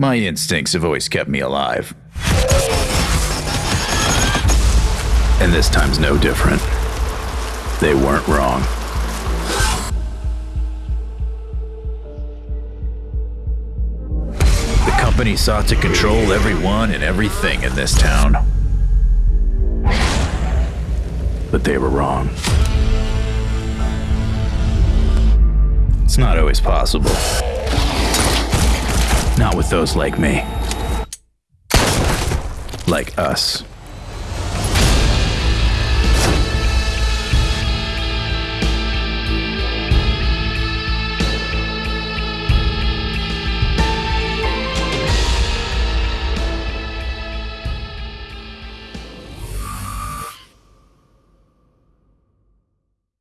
My instincts have always kept me alive. And this time's no different. They weren't wrong. The company sought to control everyone and everything in this town. But they were wrong. It's not always possible. Not with those like me. Like us.